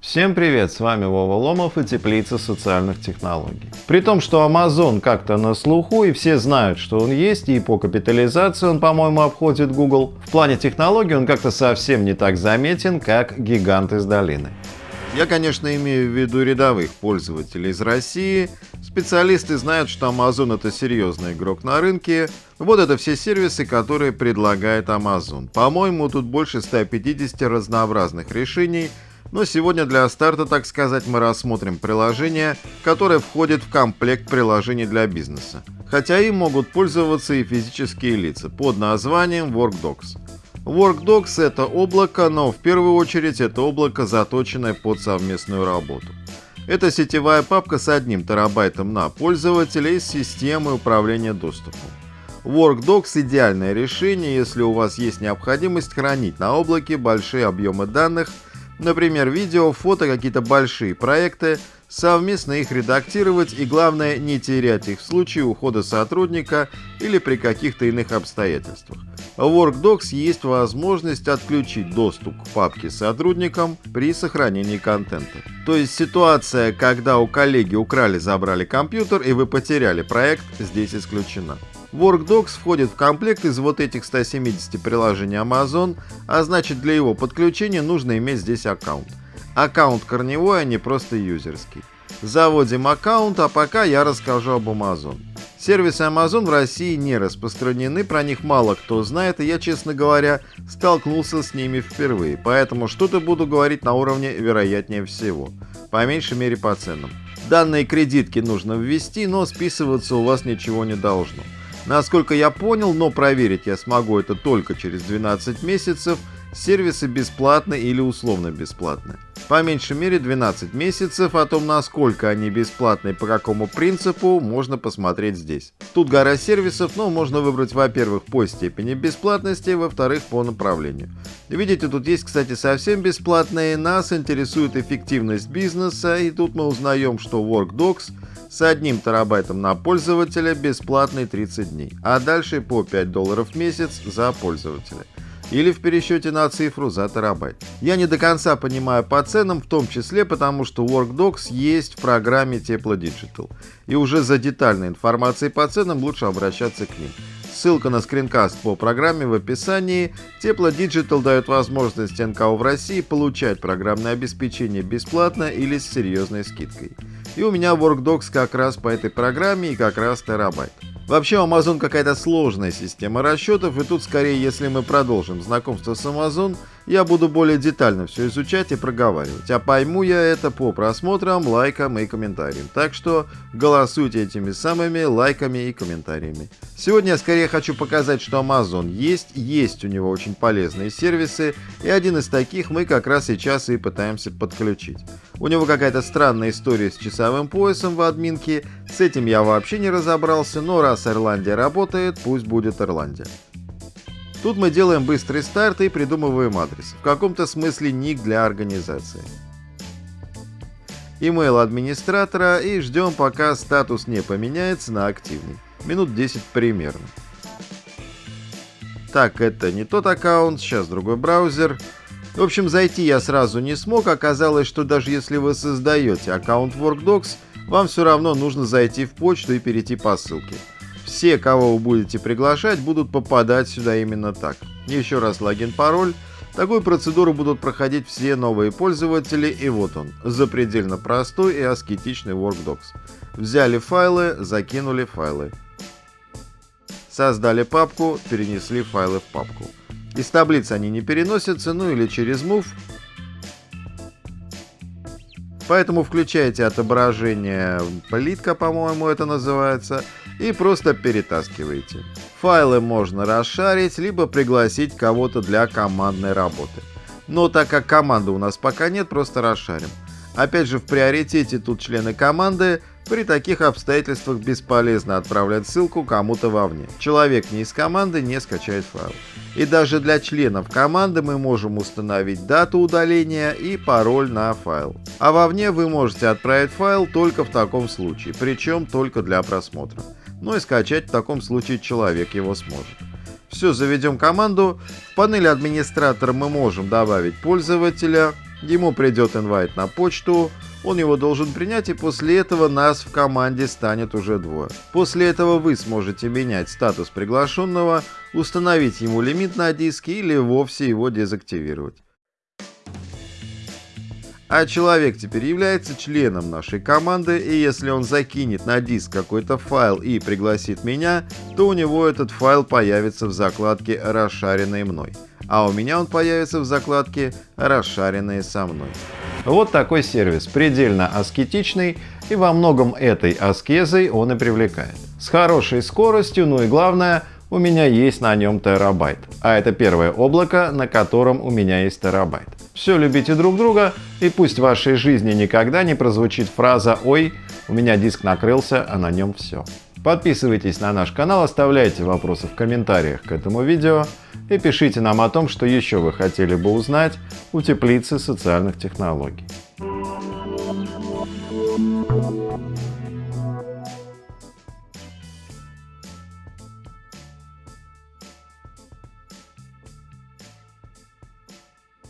Всем привет, с вами Вова Ломов и Теплица социальных технологий. При том, что Amazon как-то на слуху и все знают, что он есть, и по капитализации он, по-моему, обходит Google, в плане технологий он как-то совсем не так заметен, как гигант из долины. Я, конечно, имею в виду рядовых пользователей из России. Специалисты знают, что Amazon это серьезный игрок на рынке. Вот это все сервисы, которые предлагает Amazon. По-моему, тут больше 150 разнообразных решений – но сегодня для старта, так сказать, мы рассмотрим приложение, которое входит в комплект приложений для бизнеса. Хотя им могут пользоваться и физические лица под названием WorkDocs. WorkDocs это облако, но в первую очередь это облако, заточенное под совместную работу. Это сетевая папка с одним терабайтом на пользователя и системой управления доступом. WorkDocs – идеальное решение, если у вас есть необходимость хранить на облаке большие объемы данных – Например, видео, фото, какие-то большие проекты, совместно их редактировать и главное не терять их в случае ухода сотрудника или при каких-то иных обстоятельствах. В WorkDocs есть возможность отключить доступ к папке сотрудникам при сохранении контента. То есть ситуация, когда у коллеги украли, забрали компьютер и вы потеряли проект, здесь исключена. WorkDocs входит в комплект из вот этих 170 приложений Amazon, а значит для его подключения нужно иметь здесь аккаунт. Аккаунт корневой, а не просто юзерский. Заводим аккаунт, а пока я расскажу об Amazon. Сервисы Amazon в России не распространены, про них мало кто знает, и я, честно говоря, столкнулся с ними впервые, поэтому что-то буду говорить на уровне вероятнее всего, по меньшей мере по ценам. Данные кредитки нужно ввести, но списываться у вас ничего не должно. Насколько я понял, но проверить я смогу это только через 12 месяцев, сервисы бесплатны или условно бесплатны. По меньшей мере 12 месяцев, о том насколько они бесплатны и по какому принципу, можно посмотреть здесь. Тут гора сервисов, но можно выбрать, во-первых, по степени бесплатности, во-вторых, по направлению. Видите, тут есть, кстати, совсем бесплатные, нас интересует эффективность бизнеса, и тут мы узнаем, что WorkDocs – с одним терабайтом на пользователя бесплатный 30 дней, а дальше по 5 долларов в месяц за пользователя. Или в пересчете на цифру за терабайт. Я не до конца понимаю по ценам, в том числе потому, что WorkDocs есть в программе Teplo Digital. И уже за детальной информацией по ценам лучше обращаться к ним. Ссылка на скринкаст по программе в описании. Тепло Digital дает возможность НКО в России получать программное обеспечение бесплатно или с серьезной скидкой. И у меня WorkDocs как раз по этой программе и как раз терабайт. Вообще у Amazon какая-то сложная система расчетов, и тут скорее, если мы продолжим знакомство с Amazon, я буду более детально все изучать и проговаривать. А пойму я это по просмотрам, лайкам и комментариям. Так что голосуйте этими самыми лайками и комментариями. Сегодня я скорее хочу показать, что Amazon есть, есть у него очень полезные сервисы, и один из таких мы как раз сейчас и пытаемся подключить. У него какая-то странная история с часовым поясом в админке, с этим я вообще не разобрался, но раз Ирландия работает, пусть будет Ирландия. Тут мы делаем быстрый старт и придумываем адрес. В каком-то смысле ник для организации. Email администратора и ждем пока статус не поменяется на активный. Минут 10 примерно. Так, это не тот аккаунт, сейчас другой браузер. В общем, зайти я сразу не смог. Оказалось, что даже если вы создаете аккаунт WorkDocs, вам все равно нужно зайти в почту и перейти по ссылке. Все, кого вы будете приглашать, будут попадать сюда именно так. Еще раз логин-пароль. Такую процедуру будут проходить все новые пользователи, и вот он, запредельно простой и аскетичный WorkDocs. Взяли файлы, закинули файлы. Создали папку, перенесли файлы в папку. Из таблицы они не переносятся, ну или через Move. Поэтому включаете отображение плитка, по-моему, это называется, и просто перетаскиваете. Файлы можно расшарить, либо пригласить кого-то для командной работы. Но так как команды у нас пока нет, просто расшарим. Опять же, в приоритете тут члены команды, при таких обстоятельствах бесполезно отправлять ссылку кому-то вовне. Человек не из команды не скачает файл. И даже для членов команды мы можем установить дату удаления и пароль на файл. А вовне вы можете отправить файл только в таком случае, причем только для просмотра. Ну и скачать в таком случае человек его сможет. Все, заведем команду. В панели администратора мы можем добавить пользователя. Ему придет инвайт на почту. Он его должен принять, и после этого нас в команде станет уже двое. После этого вы сможете менять статус приглашенного, установить ему лимит на диске или вовсе его дезактивировать. А человек теперь является членом нашей команды, и если он закинет на диск какой-то файл и пригласит меня, то у него этот файл появится в закладке «Расшаренные мной», а у меня он появится в закладке «Расшаренные со мной». Вот такой сервис, предельно аскетичный, и во многом этой аскезой он и привлекает. С хорошей скоростью, ну и главное – у меня есть на нем терабайт. А это первое облако, на котором у меня есть терабайт. Все любите друг друга, и пусть в вашей жизни никогда не прозвучит фраза «Ой, у меня диск накрылся, а на нем все». Подписывайтесь на наш канал, оставляйте вопросы в комментариях к этому видео и пишите нам о том, что еще вы хотели бы узнать у теплицы социальных технологий.